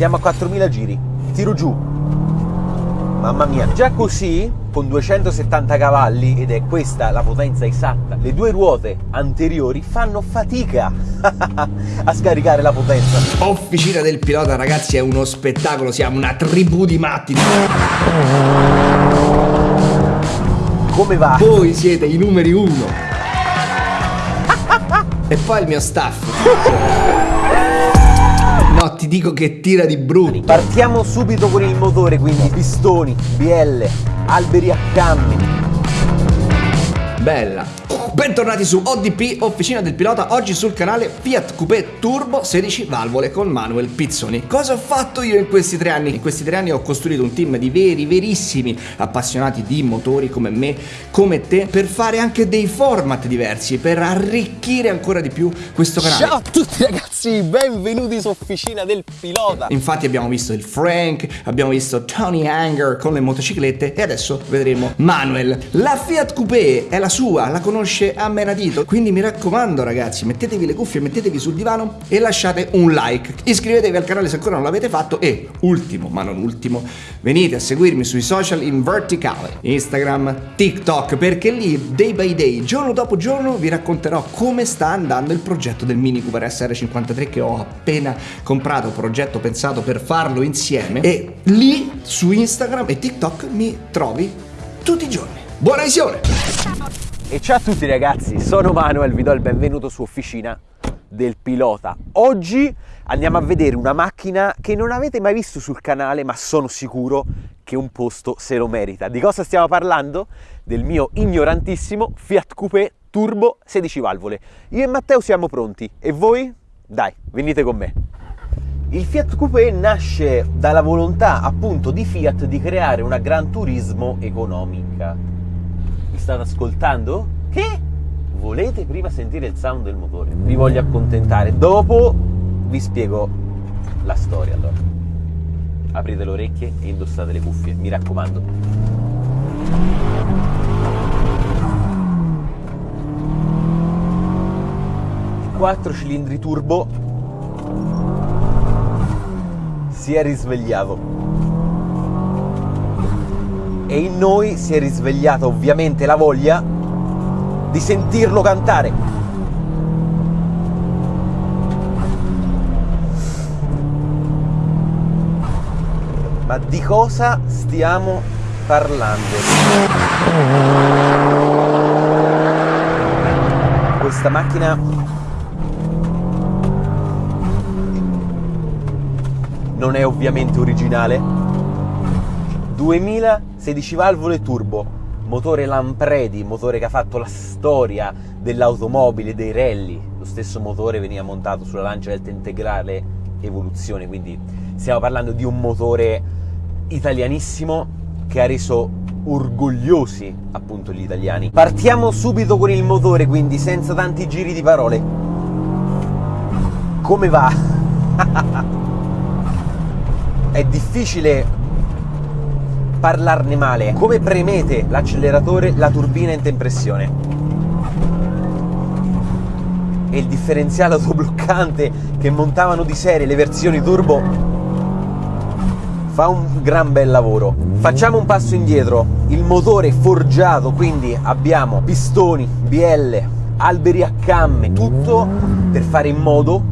Siamo a 4000 giri. Tiro giù. Mamma mia. Già così, con 270 cavalli, ed è questa la potenza esatta, le due ruote anteriori fanno fatica a scaricare la potenza. Officina del pilota, ragazzi, è uno spettacolo. Siamo una tribù di matti. Come va? Voi siete i numeri uno. e poi il mio staff. No, ti dico che tira di brutto. Partiamo subito con il motore, quindi pistoni, bielle, alberi a cammi. Bella. Bentornati su ODP, Officina del Pilota, oggi sul canale Fiat Coupé Turbo 16 valvole con Manuel Pizzoni. Cosa ho fatto io in questi tre anni? In questi tre anni ho costruito un team di veri, verissimi appassionati di motori come me, come te, per fare anche dei format diversi, per arricchire ancora di più questo canale. Ciao a tutti ragazzi, benvenuti su Officina del Pilota. Infatti abbiamo visto il Frank, abbiamo visto Tony Anger con le motociclette e adesso vedremo Manuel. La Fiat Coupé è la sua, la conosce a menadito. Quindi mi raccomando ragazzi, mettetevi le cuffie, mettetevi sul divano e lasciate un like. Iscrivetevi al canale se ancora non l'avete fatto e, ultimo ma non ultimo, venite a seguirmi sui social in verticale, Instagram, TikTok, perché lì day by day, giorno dopo giorno, vi racconterò come sta andando il progetto del Mini Cooper SR53 che ho appena comprato, progetto pensato per farlo insieme e lì su Instagram e TikTok mi trovi tutti i giorni. Buona visione! E ciao a tutti ragazzi, sono Manuel, vi do il benvenuto su Officina del Pilota. Oggi andiamo a vedere una macchina che non avete mai visto sul canale, ma sono sicuro che un posto se lo merita. Di cosa stiamo parlando? Del mio ignorantissimo Fiat Coupé Turbo 16 valvole. Io e Matteo siamo pronti, e voi? Dai, venite con me. Il Fiat Coupé nasce dalla volontà appunto di Fiat di creare una Gran Turismo economica state ascoltando? Che? Volete prima sentire il sound del motore? Vi voglio accontentare. Dopo vi spiego la storia allora. Aprite le orecchie e indossate le cuffie, mi raccomando. 4 cilindri turbo si è risvegliato e in noi si è risvegliata ovviamente la voglia di sentirlo cantare. Ma di cosa stiamo parlando? Questa macchina non è ovviamente originale. 2000 16 valvole turbo, motore Lampredi, motore che ha fatto la storia dell'automobile, dei rally. Lo stesso motore veniva montato sulla lancia delta integrale evoluzione, quindi stiamo parlando di un motore italianissimo che ha reso orgogliosi appunto gli italiani. Partiamo subito con il motore, quindi senza tanti giri di parole. Come va? È difficile parlarne male. Come premete l'acceleratore, la turbina entra in pressione. E il differenziale autobloccante che montavano di serie le versioni turbo fa un gran bel lavoro. Facciamo un passo indietro. Il motore forgiato, quindi abbiamo pistoni, bielle, alberi a camme, tutto per fare in modo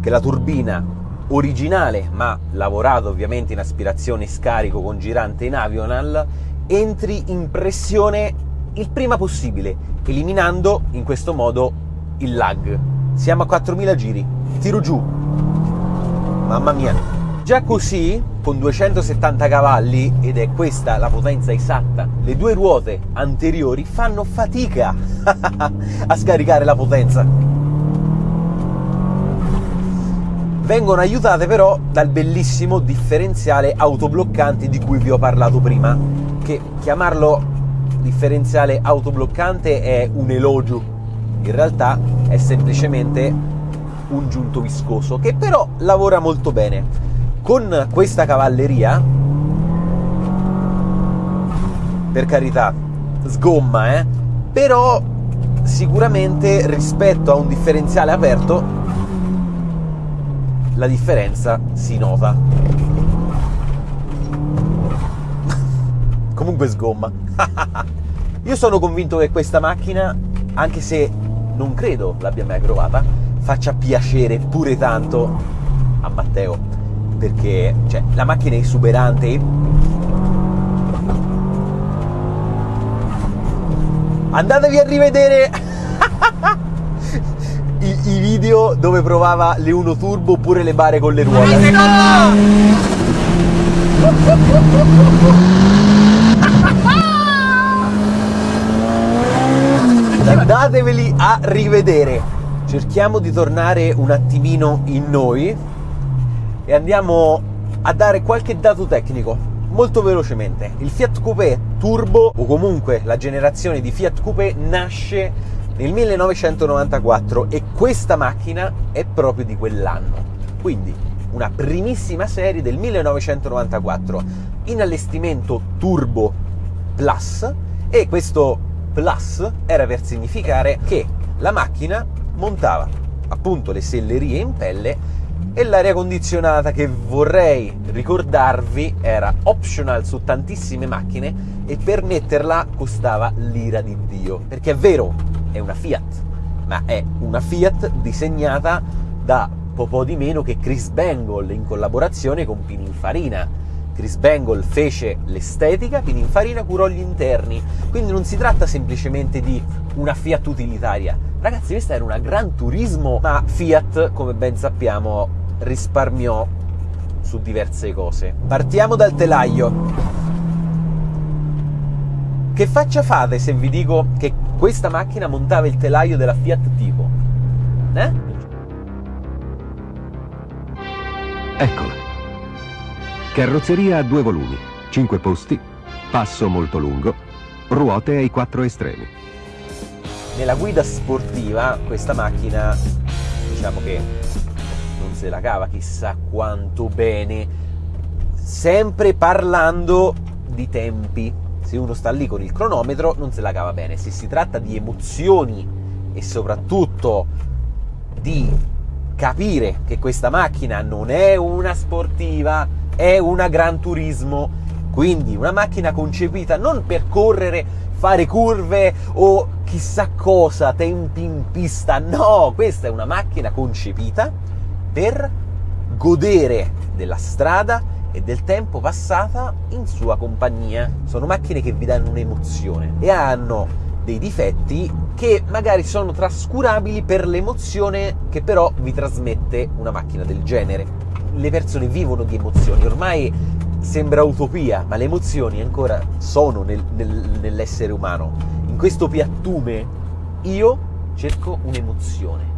che la turbina originale, ma lavorato ovviamente in aspirazione scarico con girante in Avional, entri in pressione il prima possibile, eliminando in questo modo il lag. Siamo a 4000 giri, tiro giù. Mamma mia. Già così, con 270 cavalli, ed è questa la potenza esatta, le due ruote anteriori fanno fatica a scaricare la potenza vengono aiutate però dal bellissimo differenziale autobloccante di cui vi ho parlato prima, che chiamarlo differenziale autobloccante è un elogio, in realtà è semplicemente un giunto viscoso che però lavora molto bene. Con questa cavalleria, per carità, sgomma, eh? però sicuramente rispetto a un differenziale aperto la differenza si nota. Comunque sgomma. Io sono convinto che questa macchina, anche se non credo l'abbia mai provata, faccia piacere pure tanto a Matteo. Perché cioè, la macchina è esuberante. Andatevi a rivedere video dove provava le 1 Turbo oppure le bare con le ruote. Andateveli a rivedere. Cerchiamo di tornare un attimino in noi e andiamo a dare qualche dato tecnico molto velocemente. Il Fiat Coupé Turbo o comunque la generazione di Fiat Coupé nasce nel 1994 e questa macchina è proprio di quell'anno. Quindi una primissima serie del 1994 in allestimento Turbo Plus e questo Plus era per significare che la macchina montava appunto le sellerie in pelle e l'aria condizionata che vorrei ricordarvi era optional su tantissime macchine e per metterla costava l'ira di Dio perché è vero è una Fiat ma è una Fiat disegnata da poco di meno che Chris Bangle in collaborazione con Pininfarina Chris Bangle fece l'estetica, Pininfarina curò gli interni, quindi non si tratta semplicemente di una Fiat utilitaria. Ragazzi, questa era una Gran Turismo, ma Fiat, come ben sappiamo, risparmiò su diverse cose. Partiamo dal telaio. Che faccia fate se vi dico che questa macchina montava il telaio della Fiat Tipo? Eh? Eccola. Carrozzeria a due volumi, 5 posti, passo molto lungo, ruote ai quattro estremi. Nella guida sportiva questa macchina diciamo che non se la cava chissà quanto bene, sempre parlando di tempi. Se uno sta lì con il cronometro non se la cava bene, se si tratta di emozioni e soprattutto di capire che questa macchina non è una sportiva, è una Gran Turismo, quindi una macchina concepita non per correre, fare curve o chissà cosa, tempi in pista, no, questa è una macchina concepita per godere della strada e del tempo passata in sua compagnia. Sono macchine che vi danno un'emozione e hanno dei difetti che magari sono trascurabili per l'emozione che però vi trasmette una macchina del genere le persone vivono di emozioni, ormai sembra utopia, ma le emozioni ancora sono nel, nel, nell'essere umano. In questo piattume io cerco un'emozione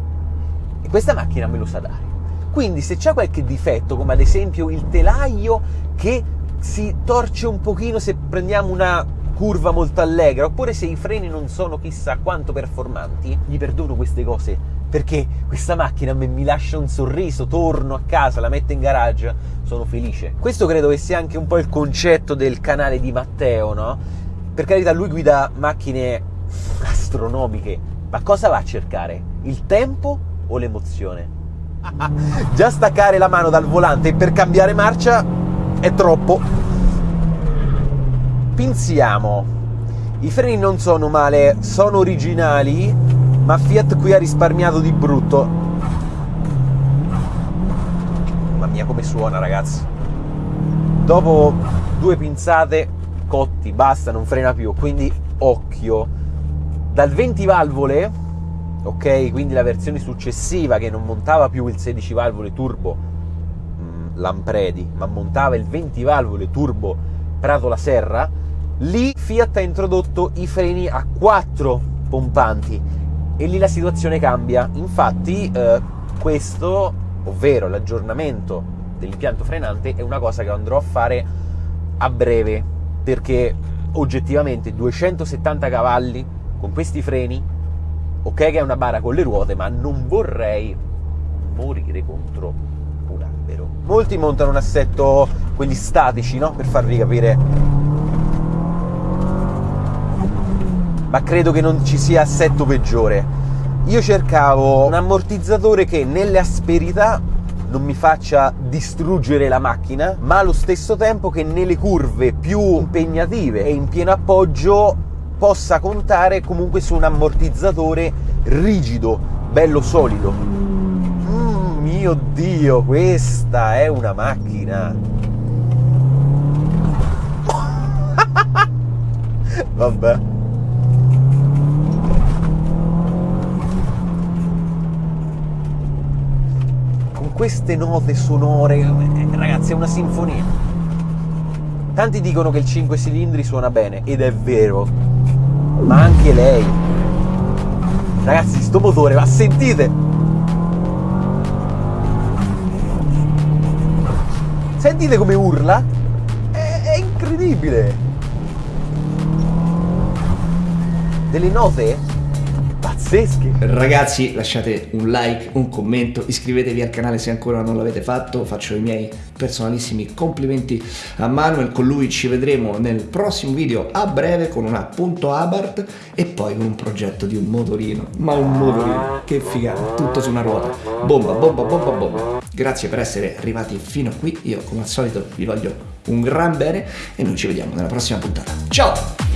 e questa macchina me lo sa dare. Quindi se c'è qualche difetto, come ad esempio il telaio che si torce un pochino se prendiamo una curva molto allegra, oppure se i freni non sono chissà quanto performanti, gli perdono queste cose perché questa macchina mi lascia un sorriso, torno a casa, la metto in garage, sono felice. Questo credo che sia anche un po' il concetto del canale di Matteo, no? Per carità, lui guida macchine astronomiche, ma cosa va a cercare? Il tempo o l'emozione? Già staccare la mano dal volante per cambiare marcia è troppo. Pensiamo. I freni non sono male, sono originali, ma Fiat qui ha risparmiato di brutto. Mamma mia come suona ragazzi. Dopo due pinzate cotti, basta, non frena più, quindi occhio. Dal 20 valvole, ok, quindi la versione successiva che non montava più il 16 valvole turbo mh, Lampredi, ma montava il 20 valvole turbo Prato la Serra, lì Fiat ha introdotto i freni a 4 pompanti e lì la situazione cambia. Infatti eh, questo, ovvero l'aggiornamento dell'impianto frenante, è una cosa che andrò a fare a breve, perché oggettivamente 270 cavalli con questi freni, ok che è una bara con le ruote, ma non vorrei morire contro un albero. Molti montano un assetto, quelli statici, no? Per farvi capire ma credo che non ci sia assetto peggiore. Io cercavo un ammortizzatore che nelle asperità non mi faccia distruggere la macchina, ma allo stesso tempo che nelle curve più impegnative e in pieno appoggio possa contare comunque su un ammortizzatore rigido, bello solido. Mm, mio Dio, questa è una macchina! Vabbè. Con queste note sonore, eh, ragazzi, è una sinfonia. Tanti dicono che il 5 cilindri suona bene, ed è vero, ma anche lei. Ragazzi, sto motore, ma sentite! Sentite come urla? È, è incredibile! Delle note pazzesche. Ragazzi, lasciate un like, un commento, iscrivetevi al canale se ancora non l'avete fatto. Faccio i miei personalissimi complimenti a Manuel. Con lui ci vedremo nel prossimo video a breve con una punto Abarth e poi con un progetto di un motorino. Ma un motorino, che figata, tutto su una ruota. Bomba, bomba, bomba, bomba. Grazie per essere arrivati fino a qui. Io, come al solito, vi voglio un gran bene e noi ci vediamo nella prossima puntata. Ciao!